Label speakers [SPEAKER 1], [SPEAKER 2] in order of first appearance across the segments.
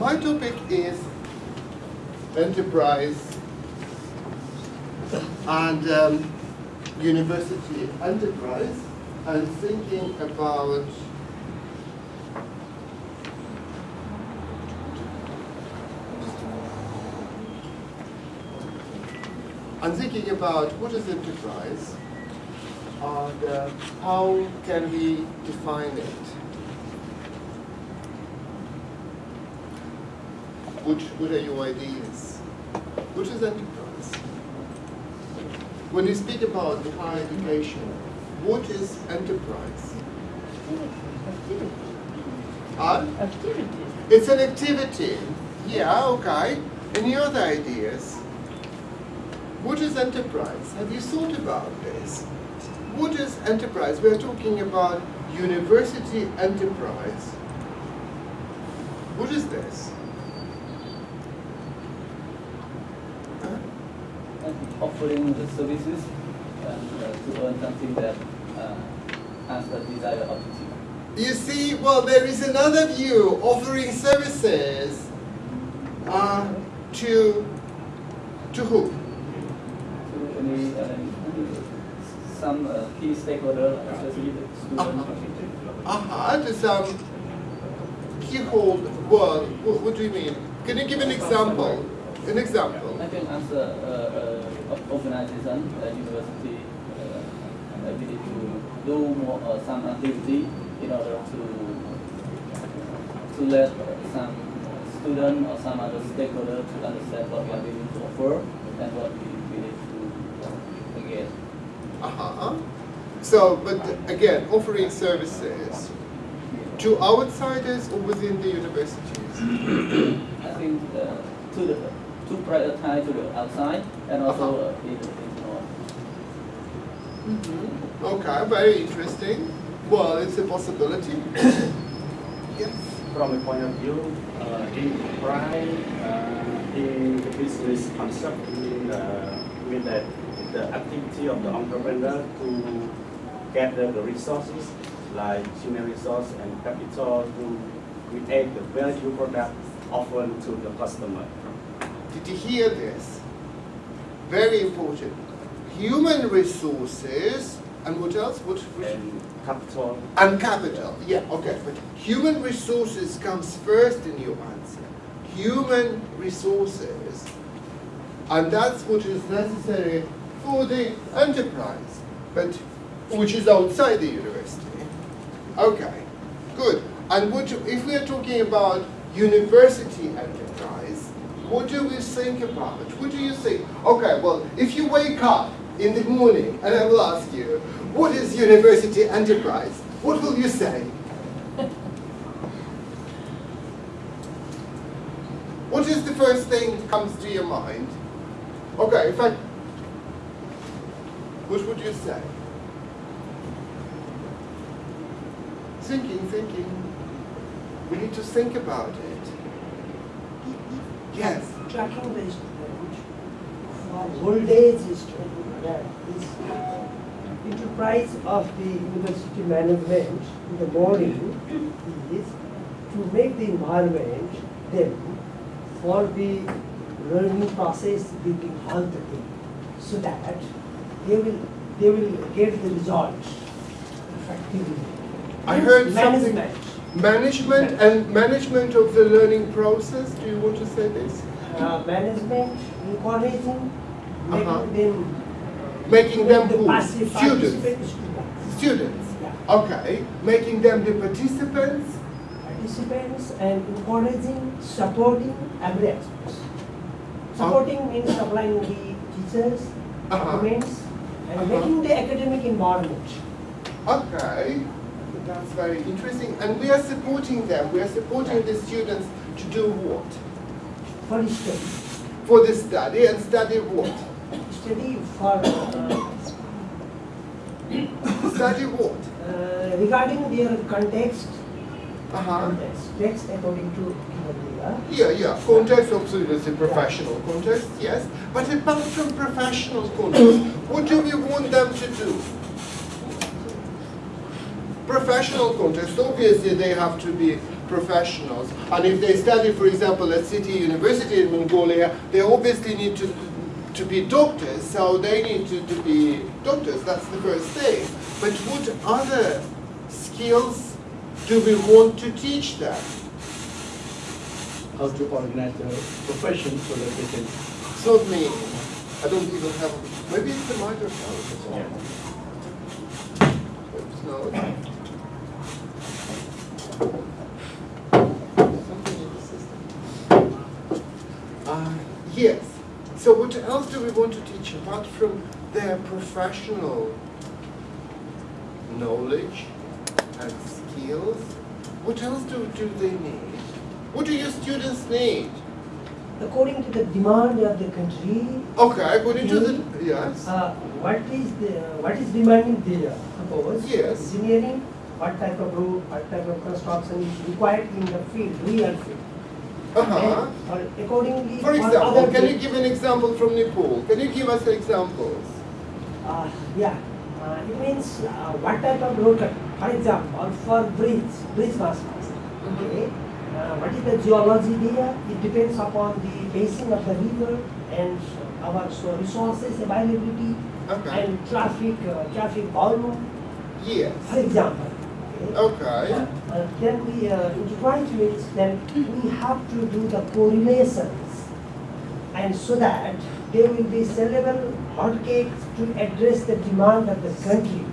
[SPEAKER 1] my topic is enterprise and um, university enterprise and thinking about I'm thinking about what is enterprise and uh, how can we define it. Which, what are your ideas? What is enterprise? When you speak about higher education, what is enterprise? Uh,
[SPEAKER 2] Activities.
[SPEAKER 1] it's an activity. Yeah, okay. Any other ideas? What is enterprise? Have you thought about this? What is enterprise? We're talking about university enterprise. What is this? Huh?
[SPEAKER 3] and offering the services and uh, to earn something that uh, has the desired objective.
[SPEAKER 1] You see, well, there is another view offering services uh, to to who?
[SPEAKER 3] To any, uh, some uh, key stakeholder, especially the student.
[SPEAKER 1] Uh-huh, to some keyhole. Well, what, what do you mean? Can you give an example? An example.
[SPEAKER 3] I think as a, uh, uh, organization, uh, university, uh, ability to do more uh, some activity in order to to let some student or some other stakeholder to understand what we are willing to offer and what we need to get.
[SPEAKER 1] Uh-huh. So, but again, offering services to outsiders or within the universities?
[SPEAKER 3] I think uh, to the to prioritize to the outside and also uh, in, in
[SPEAKER 1] Okay, very interesting. Well, it's a possibility. yes.
[SPEAKER 4] from the point of view, uh, enterprise uh, in the business concept, mean, uh, mean that the activity of the entrepreneur to gather the resources like human resource and capital to create the value product offered to the customer.
[SPEAKER 1] Did you hear this? Very important. Human resources and what else? What? what
[SPEAKER 4] And capital
[SPEAKER 1] and capital. Yeah, okay. But human resources comes first in your answer. Human resources. And that's what is necessary for the enterprise, but which is outside the university. Okay, good. And what if we are talking about university enterprise, what do we think about? it? What do you think? Okay, well, if you wake up in the morning and I will ask you, what is university enterprise? What will you say? what is the first thing that comes to your mind? Okay, in fact, what would you say? Thinking, thinking. We need to think about it. Yes.
[SPEAKER 5] tracking based approach for old age student that is enterprise of the university management in the morning is to make the environment them for the learning process being halted so that they will they will get the result effectively.
[SPEAKER 1] I heard something-
[SPEAKER 5] management.
[SPEAKER 1] And management of the learning process. Do you want to say this?
[SPEAKER 5] Uh, management encouraging, making
[SPEAKER 1] Uh-huh.
[SPEAKER 5] them
[SPEAKER 1] Making them
[SPEAKER 5] the
[SPEAKER 1] who? Students.
[SPEAKER 5] students.
[SPEAKER 1] Students.
[SPEAKER 5] Yeah.
[SPEAKER 1] Okay. Making them the participants.
[SPEAKER 5] Participants and encouraging, supporting every aspect. Supporting means supplying the teachers,
[SPEAKER 1] Uh-huh.
[SPEAKER 5] documents, and
[SPEAKER 1] Uh-huh.
[SPEAKER 5] making the academic environment.
[SPEAKER 1] Okay. That's very interesting. And we are supporting them. We are supporting the students to do what?
[SPEAKER 5] For the study,
[SPEAKER 1] For the study and study what?
[SPEAKER 5] study for uh,
[SPEAKER 1] Study what?
[SPEAKER 5] uh, regarding their context,
[SPEAKER 1] Uh-huh.
[SPEAKER 5] context, text according to.
[SPEAKER 1] Yeah, yeah. Context, absolutely. It's a professional context, yes. But apart from professional context, what do we want them to do? Professional context, obviously they have to be professionals. And if they study, for example, at City University in Mongolia, they obviously need to, to be doctors, so they need to, to be doctors. That's the first thing. But what other skills do we want to teach them?
[SPEAKER 2] how to organize the profession so that they can.
[SPEAKER 1] It's not me. I don't even have, maybe it's the microphone. Oops, no. Something in the system. Uh, yes. So what else do we want to teach apart from their professional knowledge and skills? What else do, do they need? What do your students need?
[SPEAKER 5] According to the demand of the country,
[SPEAKER 1] Okay, according to the, yes.
[SPEAKER 5] uh, what is the, what is demanding there? Suppose
[SPEAKER 1] Yes.
[SPEAKER 5] engineering, what type of road, what type of construction is required in the field, real field.
[SPEAKER 1] Uh-huh.
[SPEAKER 5] And, or accordingly.
[SPEAKER 1] For example, can you give an example from Nepal? Can you give us examples?
[SPEAKER 5] Uh, yeah, uh, it means uh, what type of road for example, for bridge, bridge masters, okay? Uh, what is the geology there? It depends upon the basin of the river and our so resources availability
[SPEAKER 1] Okay.
[SPEAKER 5] and traffic, uh, traffic volume,
[SPEAKER 1] Yes.
[SPEAKER 5] for example. Okay?
[SPEAKER 1] Okay.
[SPEAKER 5] Uh, then we, uh, enterprise means then we have to do the correlations. And so that there will be sellable hotcakes to address the demand of the country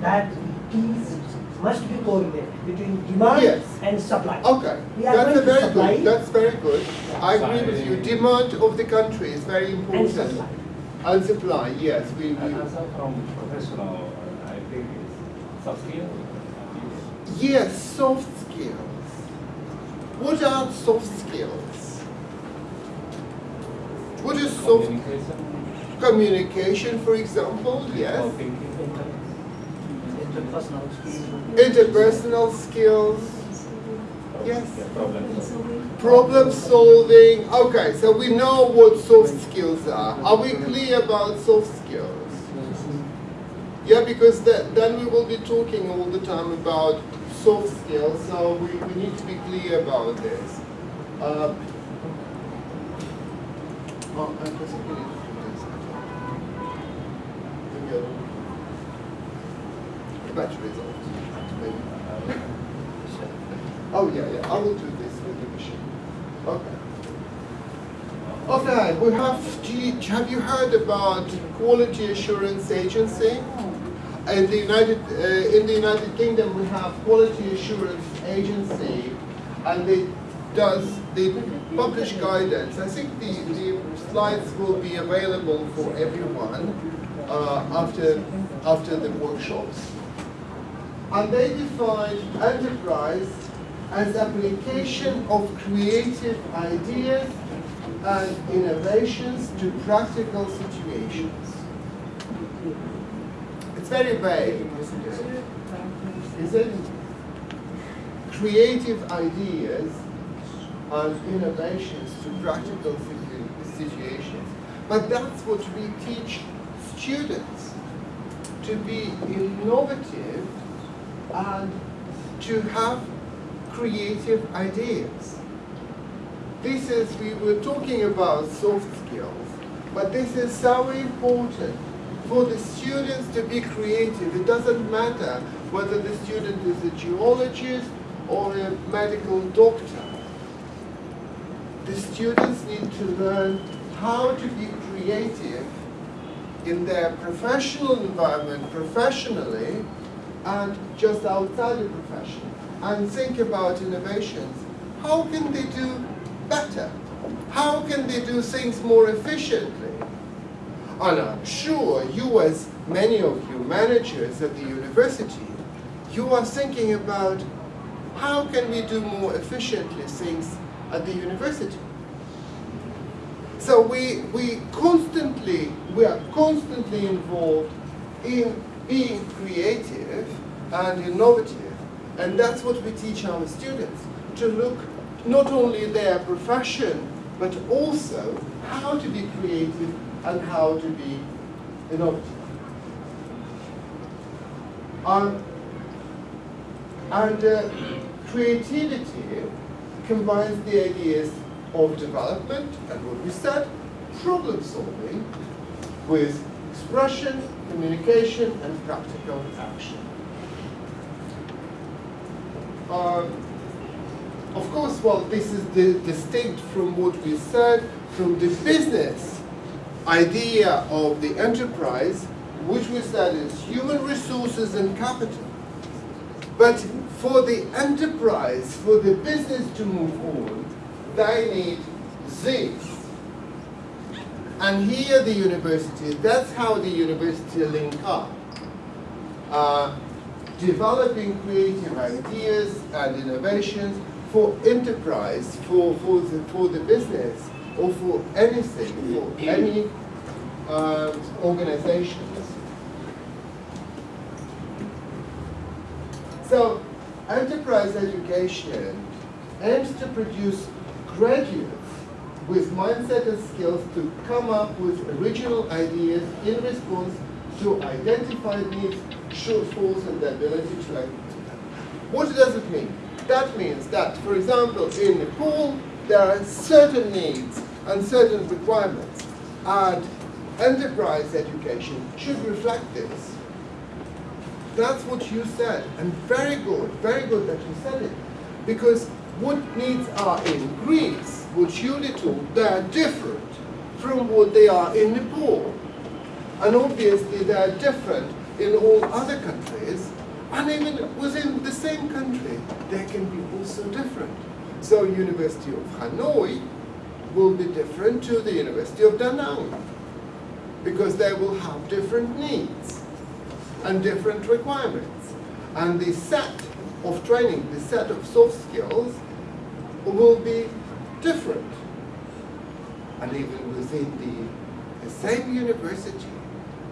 [SPEAKER 5] that is, must be correlated between demand
[SPEAKER 1] Yes.
[SPEAKER 5] and supply.
[SPEAKER 1] Okay.
[SPEAKER 5] We are
[SPEAKER 1] That's
[SPEAKER 5] going to
[SPEAKER 1] very
[SPEAKER 5] supply
[SPEAKER 1] good. That's very good. I agree with you. Demand of the country is very important.
[SPEAKER 5] and
[SPEAKER 1] important.
[SPEAKER 5] supply.
[SPEAKER 1] And supply, yes. We, we
[SPEAKER 6] And also from professional, uh, I think it's soft skill.
[SPEAKER 1] Yes, soft skills. What are soft skills? What is soft
[SPEAKER 6] Communication.
[SPEAKER 1] communication, for example? Yes.
[SPEAKER 5] Interpersonal skills.
[SPEAKER 1] Interpersonal skills. Yes.
[SPEAKER 6] Problem solving.
[SPEAKER 1] Problem solving. Okay, so we know what soft skills are. Are we clear about soft skills? Yeah, because that, then we will be talking all the time about soft skills, so we, we need to be clear about this. Uh, oh, I off. Maybe. Oh, yeah, yeah, I will do this with the machine. Okay. Okay, we have, do you, have you heard about Quality Assurance Agency? In the United, uh, in the United Kingdom, we have Quality Assurance Agency, and it does, they publish guidance. I think the, the slides will be available for everyone uh, after, after the workshops. And they define enterprise as application of creative ideas and innovations to practical situations. Very vague, isn't it? Is it? Creative ideas and innovations to practical situations. But that's what we teach students, to be innovative and to have creative ideas. This is, we were talking about soft skills, but this is so important for the students to be creative. It doesn't matter whether the student is a geologist or a medical doctor. The students need to learn how to be creative in their professional environment, professionally, and just outside the profession, and think about innovations. How can they do better? How can they do things more efficiently? And I'm sure you, as many of you managers at the university, you are thinking about how can we do more efficiently things at the university. So we, we constantly, we are constantly involved in being creative and innovative. And that's what we teach our students, to look not only their profession, but also how to be creative and how to be innovative. Um, and uh, creativity combines the ideas of development and what we said, problem solving with expression, communication, and practical action. Um, of course, well, this is the, distinct from what we said from the business idea of the enterprise, which we said is human resources and capital. But for the enterprise, for the business to move on, they need this. And here the university, that's how the university link up. Uh, developing creative ideas and innovations for enterprise, for, for, the, for the business, or for anything, for any uh, organizations. So, enterprise education aims to produce graduates with mindset and skills to come up with original ideas in response to identified needs, shortfalls, and the ability to act. What does it mean? That means that, for example, in Nepal, there are certain needs and certain requirements, and enterprise education should reflect this. That's what you said, and very good, very good that you said it, because what needs are in Greece, what you told, they are different from what they are in Nepal. And obviously they are different in all other countries, and even within the same country, they can be also different. So University of Hanoi will be different to the University of Da Nang because they will have different needs and different requirements. And the set of training, the set of soft skills will be different. And even within the, the same university,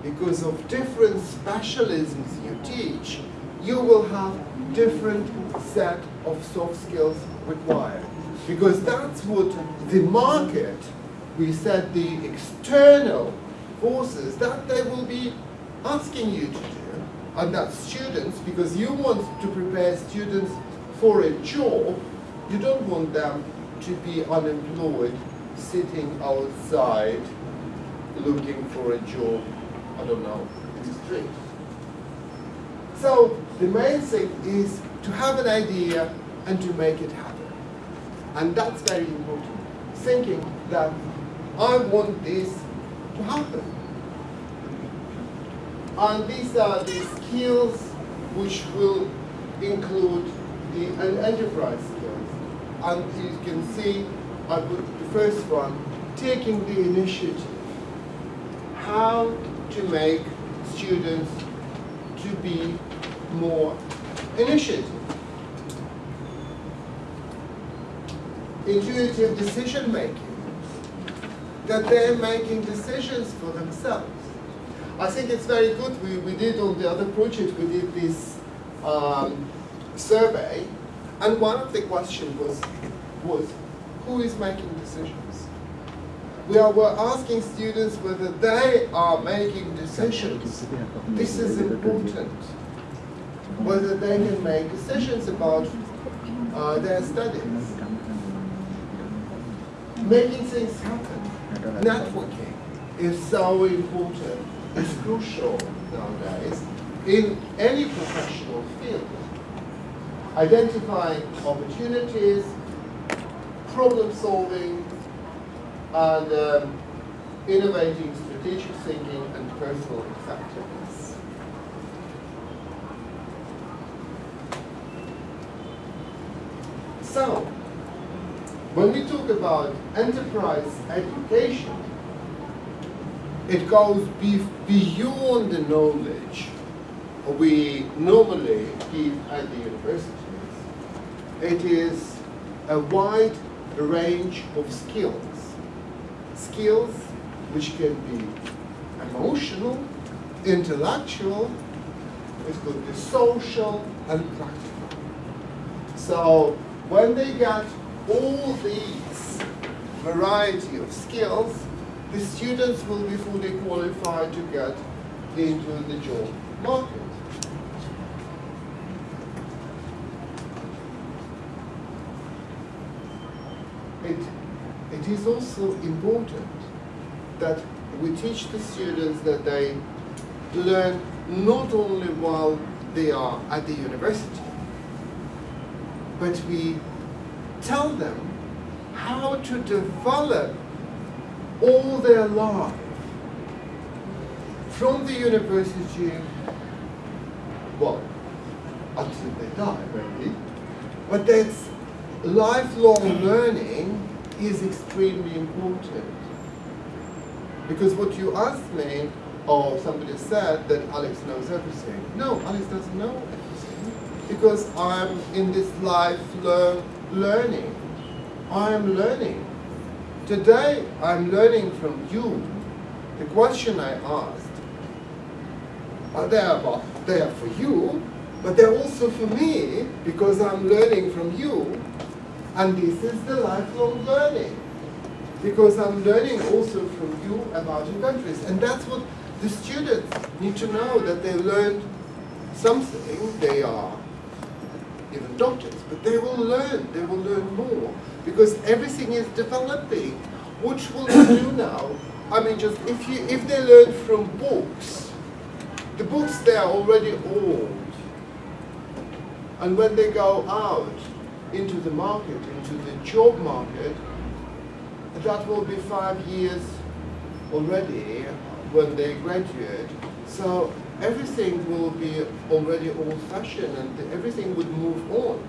[SPEAKER 1] because of different specialisms you teach, you will have different set of soft skills required. Because that's what the market, we said the external forces, that they will be asking you to do. And that students, because you want to prepare students for a job, you don't want them to be unemployed, sitting outside, looking for a job, I don't know, in the street. So the main thing is to have an idea and to make it happen. And that's very important. Thinking that I want this to happen. And these are the skills which will include the enterprise skills. And you can see, I put the first one, taking the initiative. How to make students to be more initiative. Intuitive decision making. That they're making decisions for themselves. I think it's very good. We, we did on the other project, we did this um, survey, and one of the questions was, was who is making decisions? We are, we're asking students whether they are making decisions. This is important. Whether they can make decisions about uh, their studies. Making things happen. Networking is so important. It's crucial nowadays in any professional field. Identifying opportunities, problem solving, and um, innovating strategic thinking and personal effectiveness. So, when we talk about enterprise education, it goes be beyond the knowledge we normally give at the universities. It is a wide range of skills. Skills which can be emotional, intellectual, it could be social and practical. So when they get all these variety of skills, the students will be fully qualified to get into the job market. it, it is also important that we teach the students that they learn not only while they are at the university, but we tell them how to develop all their life from the university, well, until they die, maybe. But that's lifelong learning is extremely important. Because what you asked me, or somebody said that Alex knows everything. No, Alex doesn't know everything. Because I'm in this life learn, learning. I am learning. Today, I'm learning from you. The question I asked, uh, are there, about, they are for you, but they're also for me because I'm learning from you. And this is the lifelong learning. Because I'm learning also from you about your countries. And that's what the students need to know, that they learned something, they are even doctors, but they will learn, they will learn more. Because everything is developing. What will they do now? I mean, just if you if they learn from books, the books they are already old. And when they go out into the market, into the job market, that will be five years already when they graduate. So everything will be already old-fashioned and everything would move on.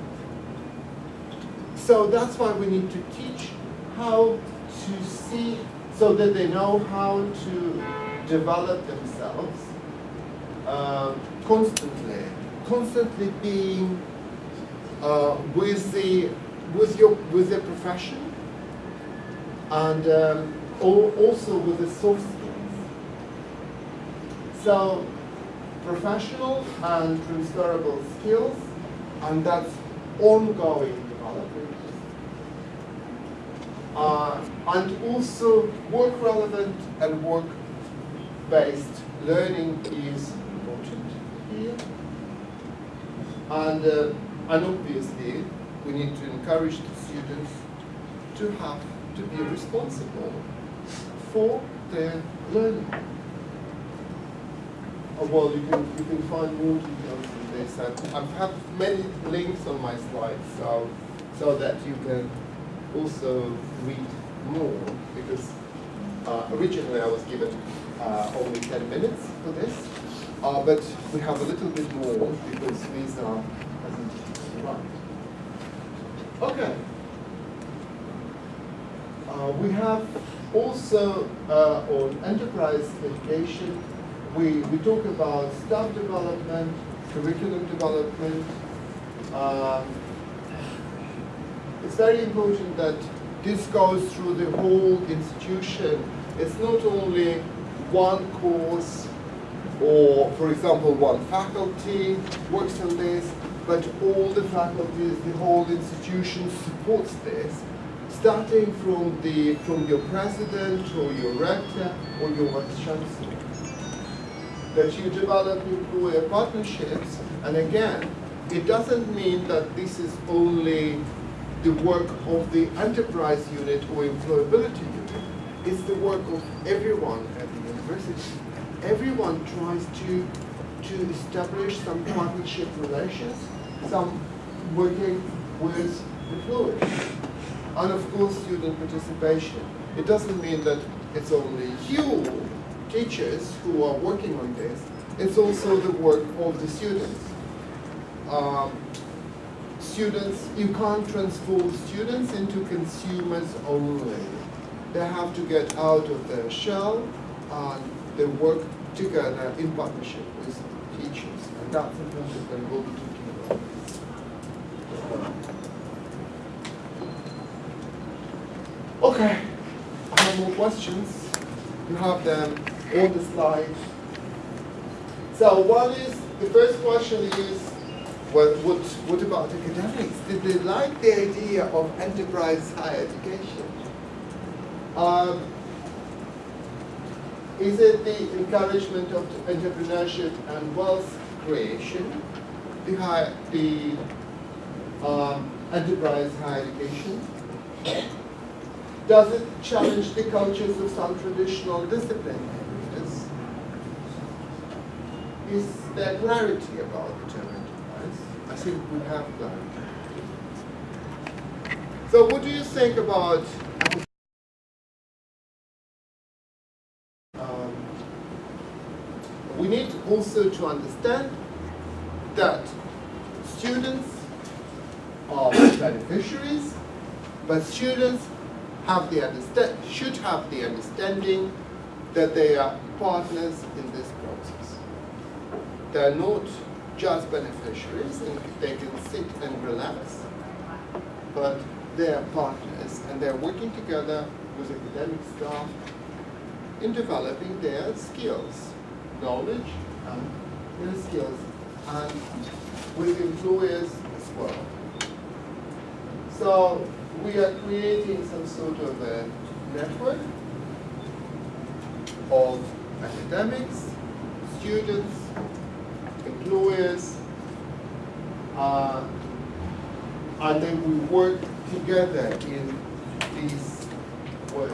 [SPEAKER 1] So that's why we need to teach how to see, so that they know how to develop themselves uh, constantly, constantly being uh, with the with your with their profession and um, also with the soft skills. So professional and transferable skills, and that's ongoing development. Uh, and also work relevant and work based learning is important here. And, uh, and obviously, we need to encourage the students to have to be responsible for their learning. Uh, well, you can, you can find more details in this. And I have many links on my slides, so, so that you can also read more, because uh, originally I was given uh, only 10 minutes for this, uh, but we have a little bit more because Lisa hasn't arrived. Okay. Uh, we have also uh, on enterprise education, we, we talk about staff development, curriculum development. Um, it's very important that this goes through the whole institution. It's not only one course or, for example, one faculty works on this, but all the faculties, the whole institution supports this, starting from the from your president or your rector or your vice chancellor. That you develop employer partnerships, and again, it doesn't mean that this is only the work of the enterprise unit or employability unit. It's the work of everyone at the university. Everyone tries to to establish some partnership relations, some working with employers. And of course, student participation. It doesn't mean that it's only you, teachers, who are working on this. It's also the work of the students. Um, students, you can't transform students into consumers only. They have to get out of their shell and they work together in partnership with teachers. And that's the important that we'll be talking about. Okay, I have more questions. You have them on the slides. So what is, the first question is, what, what, what about academics? Did they like the idea of enterprise higher education? Um, is it the encouragement of entrepreneurship and wealth creation behind the um, enterprise higher education? Does it challenge the cultures of some traditional discipline areas? Is there clarity about the term enterprise? I think we have clarity. So what do you think about um, we need also to understand that students are beneficiaries, but students have the should have the understanding that they are partners in this process. They're not just beneficiaries and they can sit and relax, but they're partners and they're working together with academic staff in developing their skills, knowledge and their skills, and with employers as well. So we are creating some sort of a network of academics, students, employers, uh, and then we work together in this way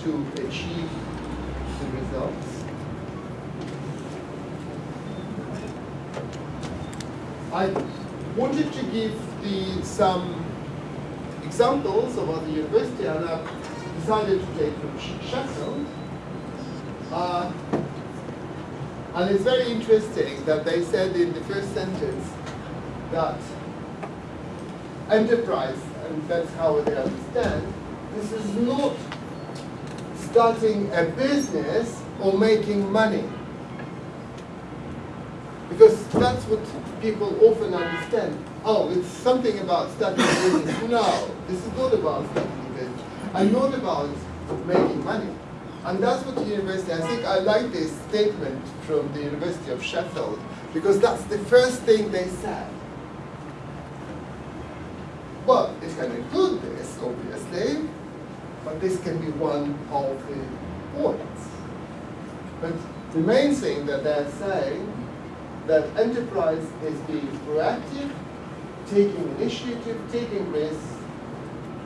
[SPEAKER 1] to achieve the results. I wanted to give the, some examples of other university and I've decided to take from Sheffield. Uh, and it's very interesting that they said in the first sentence that enterprise, and that's how they understand, this is not starting a business or making money. Because that's what people often understand. Oh, it's something about starting a business. No, this is not about starting a business. And not about making money. And that's what the university, I think I like this statement from the University of Sheffield, because that's the first thing they said. Well, it can include this, obviously, but this can be one of the points. But the main thing that they're saying that enterprise is being proactive, taking initiative, taking risks,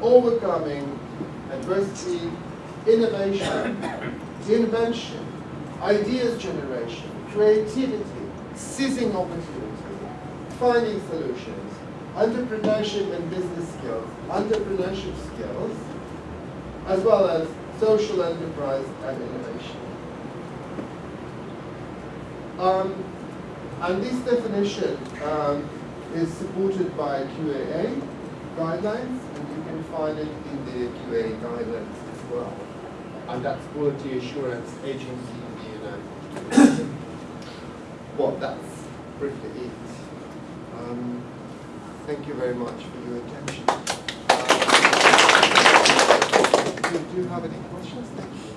[SPEAKER 1] overcoming adversity, innovation, invention, ideas generation, creativity, seizing opportunity, finding solutions, entrepreneurship and business skills, entrepreneurship skills, as well as social enterprise and innovation. Um, and this definition um, is supported by QAA guidelines, and you can find it in the QA guidelines as well. And that's Quality Assurance Agency in the United States. well, that's briefly it. Um, thank you very much for your attention. Uh, do, do you have any questions? Thank you.